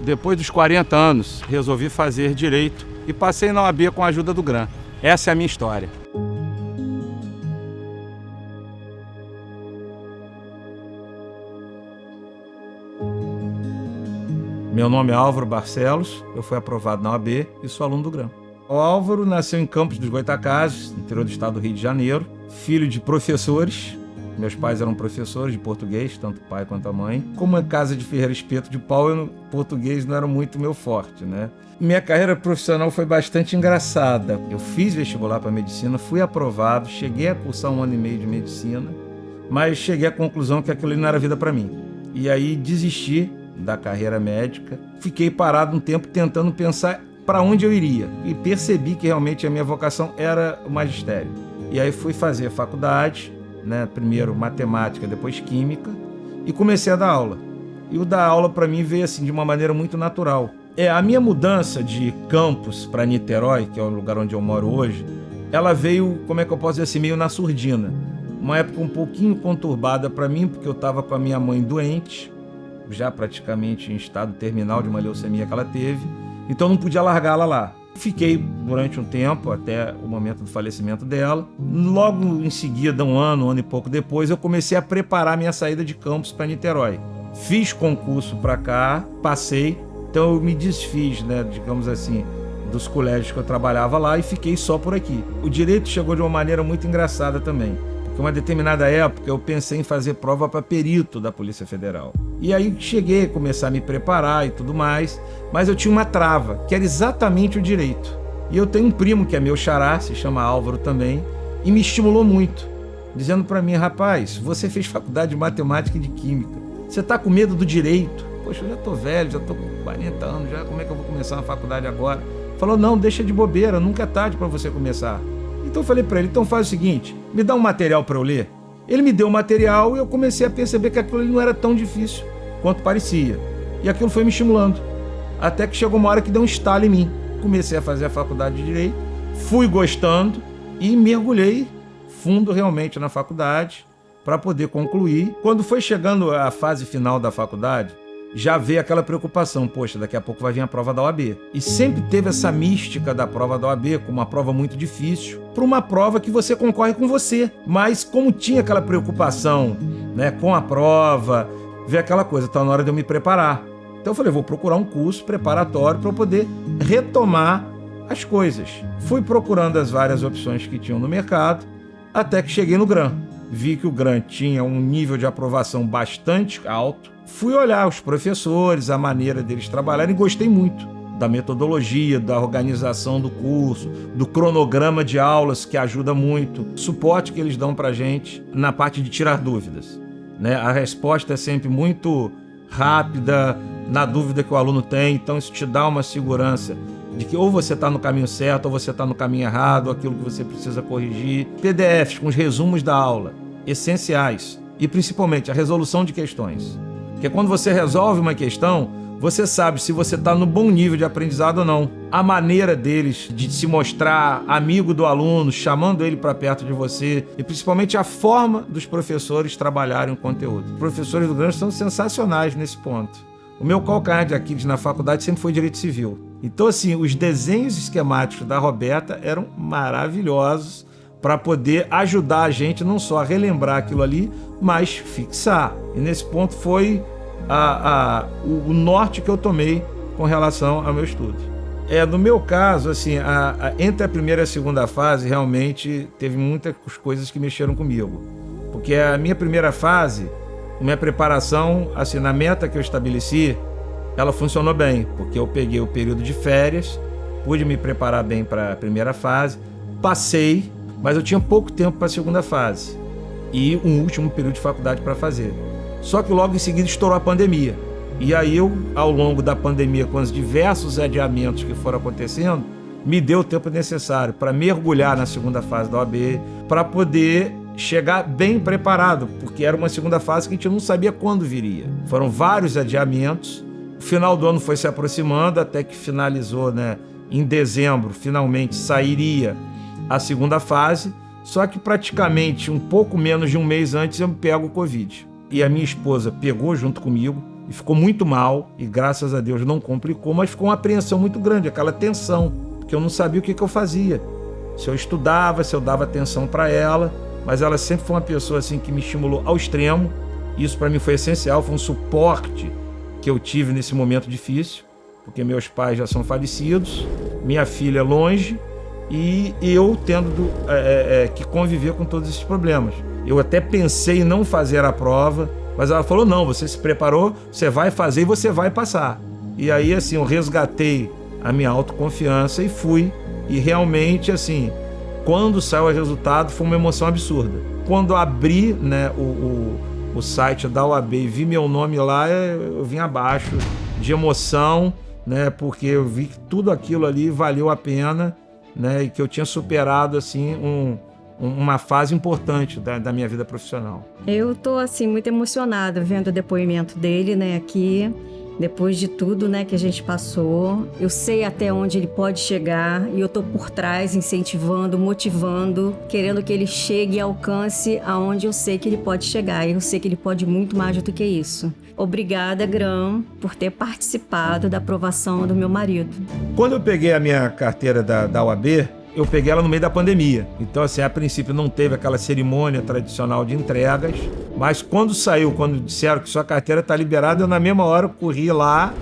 depois dos 40 anos, resolvi fazer direito e passei na OAB com a ajuda do GRAM. Essa é a minha história. Meu nome é Álvaro Barcelos, eu fui aprovado na OAB e sou aluno do GRAM. O Álvaro nasceu em Campos dos Goitacazes, interior do estado do Rio de Janeiro, filho de professores. Meus pais eram professores de português, tanto o pai quanto a mãe. Como em casa de Ferreira Espeto de Pau, eu, português não era muito meu forte, né? Minha carreira profissional foi bastante engraçada. Eu fiz vestibular para medicina, fui aprovado, cheguei a cursar um ano e meio de medicina, mas cheguei à conclusão que aquilo não era vida para mim. E aí desisti da carreira médica. Fiquei parado um tempo tentando pensar para onde eu iria. E percebi que realmente a minha vocação era o magistério. E aí fui fazer faculdade, né? primeiro matemática, depois química, e comecei a dar aula. E o dar aula para mim veio assim de uma maneira muito natural. É a minha mudança de campus para Niterói, que é o lugar onde eu moro hoje, ela veio, como é que eu posso dizer assim, meio na surdina. Uma época um pouquinho conturbada para mim, porque eu estava com a minha mãe doente, já praticamente em estado terminal de uma leucemia que ela teve então não podia largá-la lá. Fiquei durante um tempo, até o momento do falecimento dela. Logo em seguida, um ano, um ano e pouco depois, eu comecei a preparar minha saída de campus para Niterói. Fiz concurso para cá, passei, então eu me desfiz, né, digamos assim, dos colégios que eu trabalhava lá e fiquei só por aqui. O direito chegou de uma maneira muito engraçada também. Porque uma determinada época eu pensei em fazer prova para perito da Polícia Federal. E aí cheguei a começar a me preparar e tudo mais, mas eu tinha uma trava, que era exatamente o direito. E eu tenho um primo que é meu xará, se chama Álvaro também, e me estimulou muito, dizendo para mim, rapaz, você fez faculdade de matemática e de química, você está com medo do direito? Poxa, eu já tô velho, já tô com 40 anos, já como é que eu vou começar uma faculdade agora? Falou, não, deixa de bobeira, nunca é tarde para você começar. Então eu falei para ele, então faz o seguinte, me dá um material para eu ler. Ele me deu o material e eu comecei a perceber que aquilo não era tão difícil quanto parecia. E aquilo foi me estimulando. Até que chegou uma hora que deu um estalo em mim. Comecei a fazer a faculdade de Direito, fui gostando e mergulhei fundo realmente na faculdade para poder concluir. Quando foi chegando a fase final da faculdade, já veio aquela preocupação, poxa, daqui a pouco vai vir a prova da OAB. E sempre teve essa mística da prova da OAB como uma prova muito difícil, para uma prova que você concorre com você. Mas como tinha aquela preocupação né, com a prova, ver aquela coisa, está na hora de eu me preparar. Então eu falei, vou procurar um curso preparatório para poder retomar as coisas. Fui procurando as várias opções que tinham no mercado, até que cheguei no GRAM. Vi que o GRAM tinha um nível de aprovação bastante alto, Fui olhar os professores, a maneira deles trabalharem e gostei muito da metodologia, da organização do curso, do cronograma de aulas, que ajuda muito, suporte que eles dão para gente na parte de tirar dúvidas. Né? A resposta é sempre muito rápida, na dúvida que o aluno tem, então isso te dá uma segurança de que ou você está no caminho certo ou você está no caminho errado, aquilo que você precisa corrigir. PDFs com os resumos da aula, essenciais, e principalmente a resolução de questões. Porque quando você resolve uma questão, você sabe se você está no bom nível de aprendizado ou não. A maneira deles de se mostrar amigo do aluno, chamando ele para perto de você, e principalmente a forma dos professores trabalharem o conteúdo. Os professores do Grande são sensacionais nesse ponto. O meu calcanhar de Aquiles na faculdade sempre foi Direito Civil. Então, assim, os desenhos esquemáticos da Roberta eram maravilhosos para poder ajudar a gente não só a relembrar aquilo ali, mas fixar. E nesse ponto foi a, a, o, o norte que eu tomei com relação ao meu estudo. É, no meu caso, assim, a, entre a primeira e a segunda fase, realmente teve muitas coisas que mexeram comigo. Porque a minha primeira fase, minha preparação, assim, na meta que eu estabeleci, ela funcionou bem, porque eu peguei o período de férias, pude me preparar bem para a primeira fase, passei, mas eu tinha pouco tempo para a segunda fase e um último período de faculdade para fazer. Só que logo em seguida estourou a pandemia. E aí eu, ao longo da pandemia, com os diversos adiamentos que foram acontecendo, me deu o tempo necessário para mergulhar na segunda fase da OAB, para poder chegar bem preparado, porque era uma segunda fase que a gente não sabia quando viria. Foram vários adiamentos, o final do ano foi se aproximando, até que finalizou, né, em dezembro, finalmente sairia a segunda fase, só que praticamente um pouco menos de um mês antes eu pego o Covid. E a minha esposa pegou junto comigo, e ficou muito mal, e graças a Deus não complicou, mas ficou uma apreensão muito grande, aquela tensão, porque eu não sabia o que, que eu fazia. Se eu estudava, se eu dava atenção para ela, mas ela sempre foi uma pessoa assim que me estimulou ao extremo. Isso para mim foi essencial, foi um suporte que eu tive nesse momento difícil, porque meus pais já são falecidos, minha filha é longe e eu tendo é, é, é, que conviver com todos esses problemas. Eu até pensei em não fazer a prova, mas ela falou: não, você se preparou, você vai fazer e você vai passar. E aí, assim, eu resgatei a minha autoconfiança e fui. E realmente, assim, quando saiu o resultado, foi uma emoção absurda. Quando abri né, o, o, o site da UAB e vi meu nome lá, eu vim abaixo de emoção, né, porque eu vi que tudo aquilo ali valeu a pena né, e que eu tinha superado assim um, uma fase importante da, da, minha vida profissional. Eu tô assim muito emocionada vendo o depoimento dele, né, aqui. Depois de tudo, né, que a gente passou, eu sei até onde ele pode chegar e eu tô por trás incentivando, motivando, querendo que ele chegue e alcance aonde eu sei que ele pode chegar. E eu sei que ele pode muito mais do que isso. Obrigada, Gram, por ter participado da aprovação do meu marido. Quando eu peguei a minha carteira da, da UAB, eu peguei ela no meio da pandemia. Então, assim, a princípio não teve aquela cerimônia tradicional de entregas, mas quando saiu, quando disseram que sua carteira está liberada, eu na mesma hora corri lá,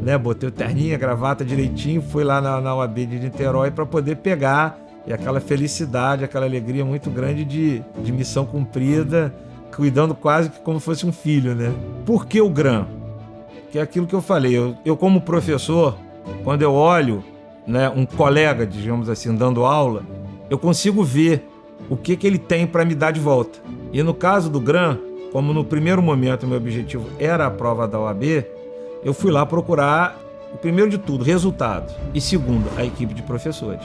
né, botei o terninho, a gravata direitinho, fui lá na, na UAB de Niterói para poder pegar e aquela felicidade, aquela alegria muito grande de, de missão cumprida, cuidando quase que como fosse um filho, né? Por que o GRAM? Que é aquilo que eu falei, eu, eu como professor, quando eu olho né, um colega, digamos assim, dando aula, eu consigo ver o que, que ele tem para me dar de volta. E no caso do GRAM, como no primeiro momento meu objetivo era a prova da OAB, eu fui lá procurar, primeiro de tudo, resultado. E segundo, a equipe de professores.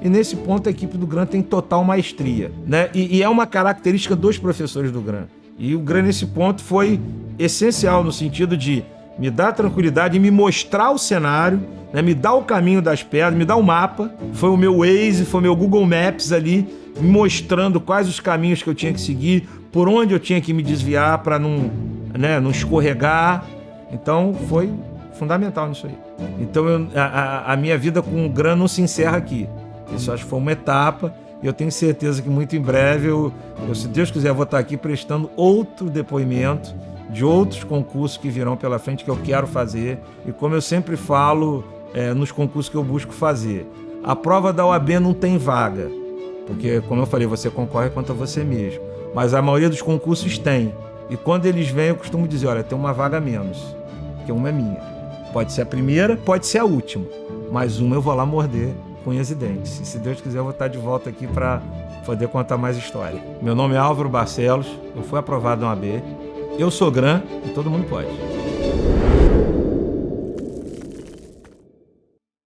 E nesse ponto a equipe do GRAM tem total maestria. Né? E, e é uma característica dos professores do GRAM. E o GRAM nesse ponto foi essencial no sentido de me dar tranquilidade e me mostrar o cenário né, me dá o caminho das pedras, me dá o mapa. Foi o meu Waze, foi o meu Google Maps ali, me mostrando quais os caminhos que eu tinha que seguir, por onde eu tinha que me desviar para não, né, não escorregar. Então foi fundamental nisso aí. Então eu, a, a, minha vida com o GRAN não se encerra aqui. Isso acho que foi uma etapa e eu tenho certeza que muito em breve, eu, eu, se Deus quiser, vou estar aqui prestando outro depoimento de outros concursos que virão pela frente que eu quero fazer. E como eu sempre falo, é, nos concursos que eu busco fazer. A prova da OAB não tem vaga, porque, como eu falei, você concorre contra você mesmo. Mas a maioria dos concursos tem. E quando eles vêm, eu costumo dizer: olha, tem uma vaga menos, porque uma é minha. Pode ser a primeira, pode ser a última, mas uma eu vou lá morder unhas e dentes. E se Deus quiser, eu vou estar de volta aqui para poder contar mais história. Meu nome é Álvaro Barcelos, eu fui aprovado na OAB, eu sou GRAM e todo mundo pode.